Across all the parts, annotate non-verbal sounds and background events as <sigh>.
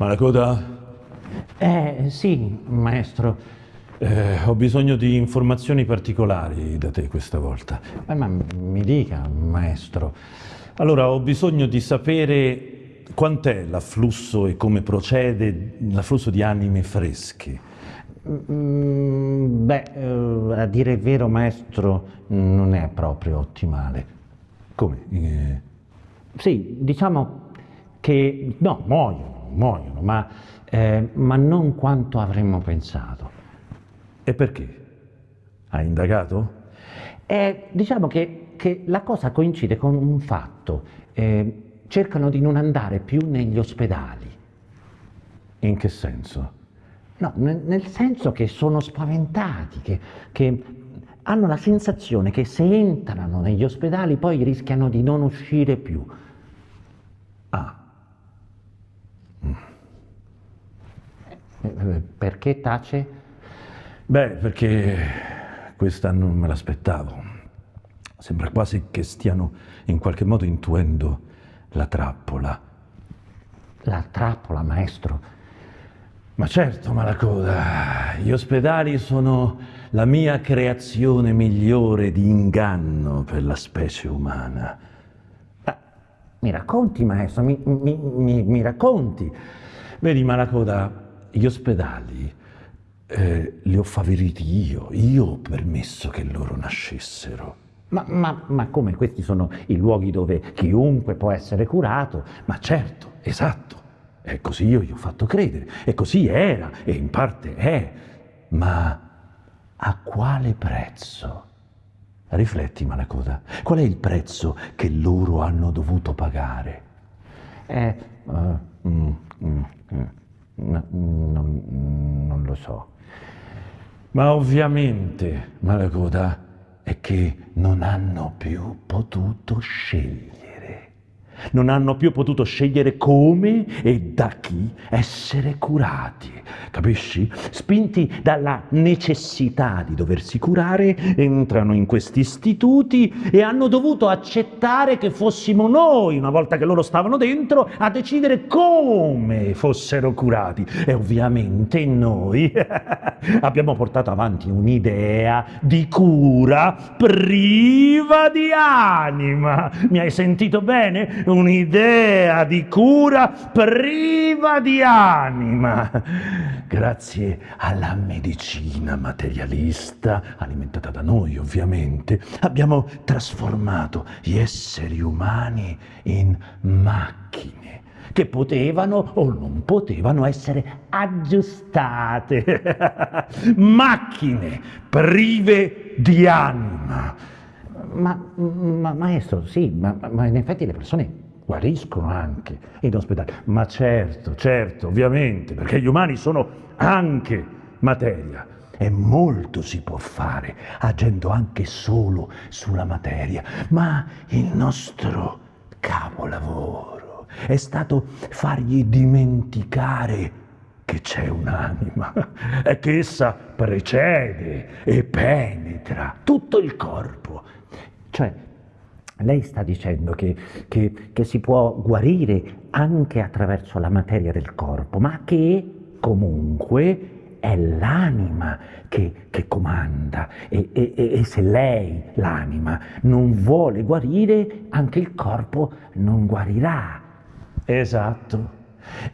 Malacoda? Eh, sì, maestro. Eh, ho bisogno di informazioni particolari da te questa volta. Eh, ma mi dica, maestro. Allora, ho bisogno di sapere quant'è l'afflusso e come procede l'afflusso di anime fresche. Mm, beh, eh, a dire il vero, maestro, non è proprio ottimale. Come? Eh, Sì, diciamo che no, muoiono, muoiono, ma, eh, ma non quanto avremmo pensato. e perché? Hai indagato? Eh, diciamo che, che la cosa coincide con un fatto. eh, cercano di non andare più negli ospedali. In che senso? No, nel, senso che sono spaventati, che, che hanno la sensazione che se entrano negli ospedali poi rischiano di non uscire più. Ah, Eh, eh, Perché tace? beh, perché questa non me l'aspettavo. Sembra quasi che stiano in qualche modo intuendo la trappola. La trappola, maestro. Ma certo, Malacoda, gli ospedali sono la mia creazione migliore di inganno per la specie umana. Ah, mi racconti, maestro, mi, mi- mi- mi racconti. Vedi, Malacoda, gli ospedali eh, li ho favoriti io, io ho permesso che loro nascessero. Ma, ma- ma come questi sono i luoghi dove chiunque può essere curato? Ma certo, esatto, è così io gli ho fatto credere, e così era, e in parte è, ma a quale prezzo? Rifletti, Malacoda, qual è il prezzo che loro hanno dovuto pagare? Eh, eh, mm, mm, mm, no, non, non lo so. Ma ovviamente, Malacoda, è che non hanno più potuto scegliere. Non hanno più potuto scegliere come e da chi essere curati. Capisci? Spinti dalla necessità di doversi curare, entrano in questi istituti e hanno dovuto accettare che fossimo noi, una volta che loro stavano dentro, a decidere come fossero curati. E ovviamente noi <laughs> abbiamo portato avanti un'idea di cura priva di anima. Mi hai sentito bene? Un'idea di cura priva di anima. Grazie alla medicina materialista, alimentata da noi ovviamente, abbiamo trasformato gli esseri umani in macchine che potevano o non potevano essere aggiustate. <laughs> Macchine prive di anima. Ma, ma- maestro, sì, ma, ma in effetti le persone guariscono anche in ospedale. Ma certo, certo, ovviamente, perché gli umani sono anche materia. E molto si può fare agendo anche solo sulla materia. Ma il nostro capolavoro è stato fargli dimenticare che c'è un'anima <laughs> e che essa precede e penetra tutto il corpo. Cioè, lei sta dicendo che, che- che si può guarire anche attraverso la materia del corpo, ma che comunque è l'anima che, che comanda e, e- e- se lei, l'anima, non vuole guarire, anche il corpo non guarirà. Esatto.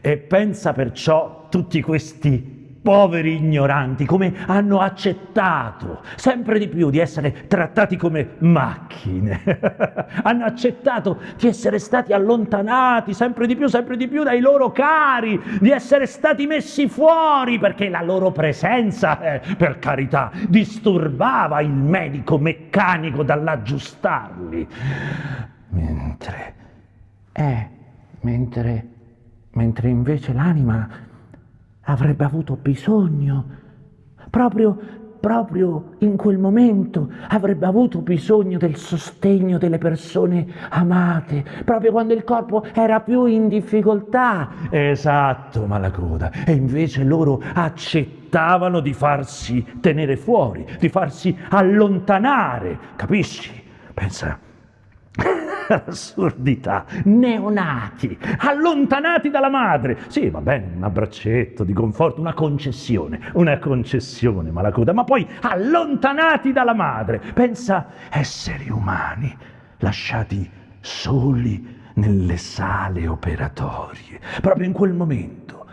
E pensa perciò tutti questi poveri ignoranti come hanno accettato sempre di più di essere trattati come macchine. <laughs> hanno accettato di essere stati allontanati sempre di più, sempre di più dai loro cari, di essere stati messi fuori perché la loro presenza, eh, per carità, disturbava il medico meccanico dall'aggiustarli. Mentre Eh, mentre, mentre invece l'anima avrebbe avuto bisogno, proprio, proprio in quel momento avrebbe avuto bisogno del sostegno delle persone amate, proprio quando il corpo era più in difficoltà. Esatto, Malacoda. E invece loro accettavano di farsi tenere fuori, di farsi allontanare, capisci? Pensa. L'assurdità. Neonati, allontanati dalla madre. Sì, va bene, un abbraccetto di conforto, una concessione, una concessione, Malacoda, ma poi allontanati dalla madre. Pensa esseri umani lasciati soli nelle sale operatorie, proprio in quel momento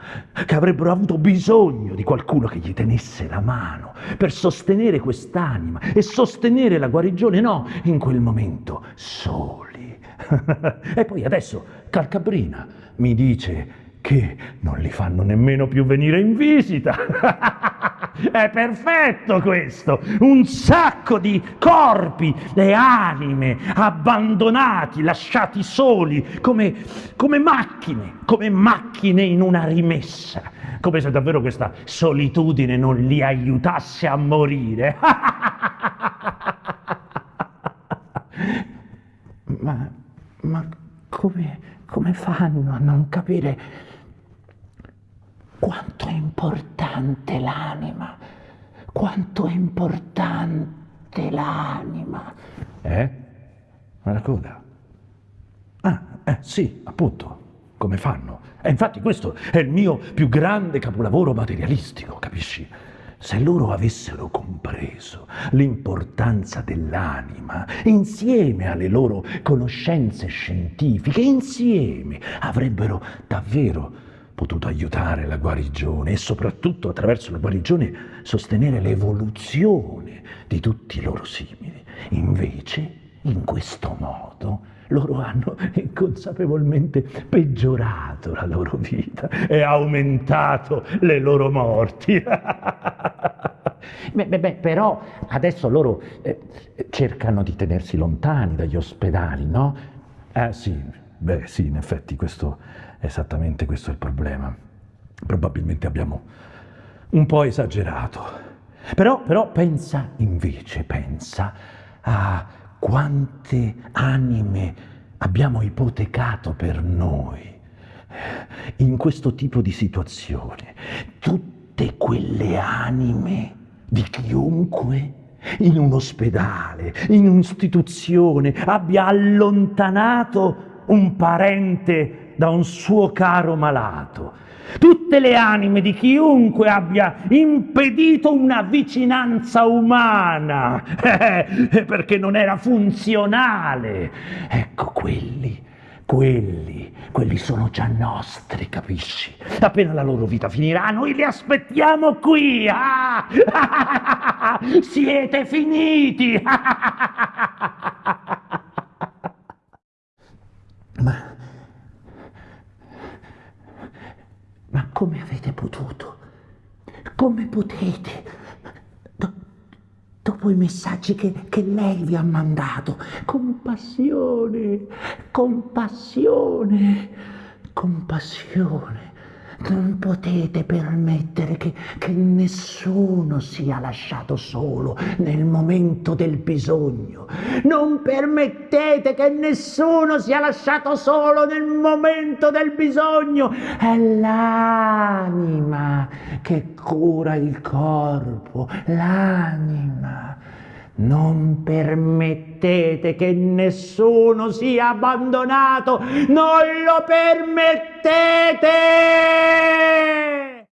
che avrebbero avuto bisogno di qualcuno che gli tenesse la mano per sostenere quest'anima e sostenere la guarigione, no, in quel momento soli. <laughs> e poi adesso Calcabrina mi dice che non li fanno nemmeno più venire in visita. <laughs> È perfetto questo, un sacco di corpi e anime abbandonati, lasciati soli, come, come macchine, come macchine in una rimessa, come se davvero questa solitudine non li aiutasse a morire. <laughs> ma, ma come, fanno a non capire quanto è importante l'anima, quanto è importante l'anima. Eh? Una coda. Ah, eh, sì, appunto, come fanno? E infatti questo è il mio più grande capolavoro materialistico, capisci? Se loro avessero compreso l'importanza dell'anima, insieme alle loro conoscenze scientifiche, insieme avrebbero davvero potuto aiutare la guarigione e soprattutto attraverso la guarigione sostenere l'evoluzione di tutti i loro simili. Invece, in questo modo, loro hanno <laughs> inconsapevolmente peggiorato la loro vita e aumentato le loro morti. <laughs> beh, beh, beh, però adesso loro eh, cercano di tenersi lontani dagli ospedali, no? Eh sì, beh sì, in effetti questo Esattamente questo è il problema. Probabilmente abbiamo un po' esagerato. Però, però pensa invece, pensa a quante anime abbiamo ipotecato per noi in questo tipo di situazione. Tutte quelle anime di chiunque in un ospedale, in un'istituzione, abbia allontanato un parente da un suo caro malato. Tutte le anime di chiunque abbia impedito una vicinanza umana, <laughs> perché non era funzionale. Ecco quelli, quelli, quelli sono già nostri, capisci? Appena la loro vita finirà, noi li aspettiamo qui. Ah! <laughs> Siete finiti. <laughs> Ma Ma come avete potuto? Come potete? Do, dopo i messaggi che, che lei vi ha mandato, compassione, compassione, compassione. Non potete permettere che, che, nessuno sia lasciato solo nel momento del bisogno. Non permettete che nessuno sia lasciato solo nel momento del bisogno. È l'anima che cura il corpo, l'anima. Non permettete che nessuno sia abbandonato, non lo permettete!